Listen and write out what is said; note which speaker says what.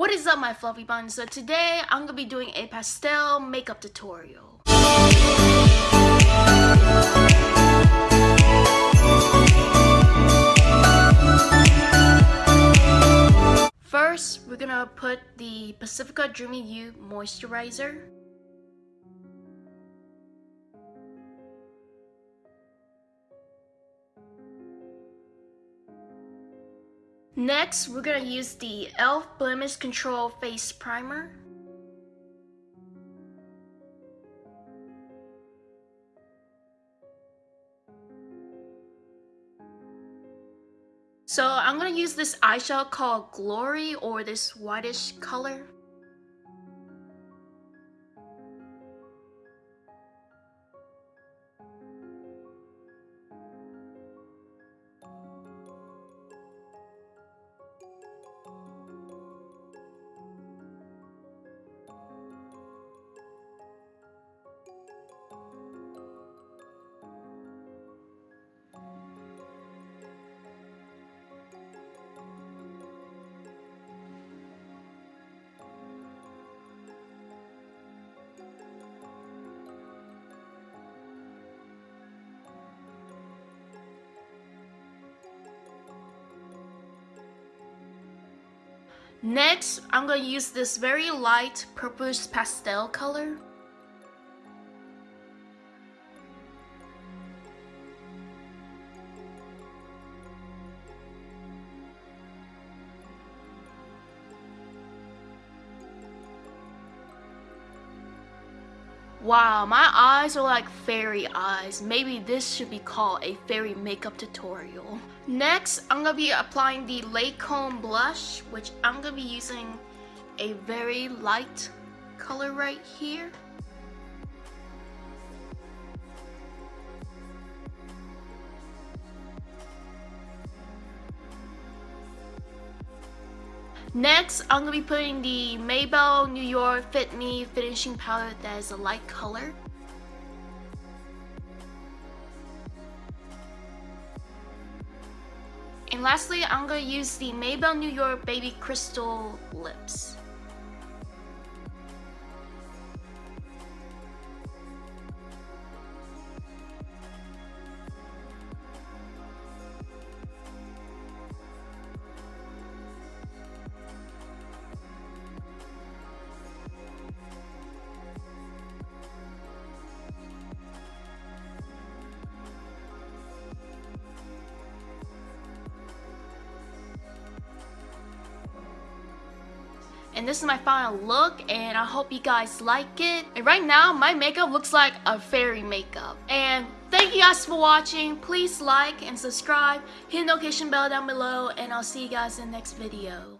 Speaker 1: What is up my fluffy buns? So today I'm gonna be doing a pastel makeup tutorial. First, we're gonna put the Pacifica Dreamy Youth Moisturizer. Next, we're going to use the e.l.f. Blemish Control Face Primer. So I'm going to use this eyeshadow called Glory or this whitish color. Next, I'm going to use this very light purplish pastel color. Wow, my eyes are like fairy eyes. Maybe this should be called a fairy makeup tutorial. Next, I'm going to be applying the Lancome blush, which I'm going to be using a very light color right here. Next, I'm going to be putting the Maybelline New York Fit Me Finishing Powder that is a light color. And lastly, I'm going to use the Maybelline New York Baby Crystal Lips. And this is my final look and I hope you guys like it. And right now my makeup looks like a fairy makeup. And thank you guys for watching. Please like and subscribe. Hit the notification bell down below and I'll see you guys in the next video.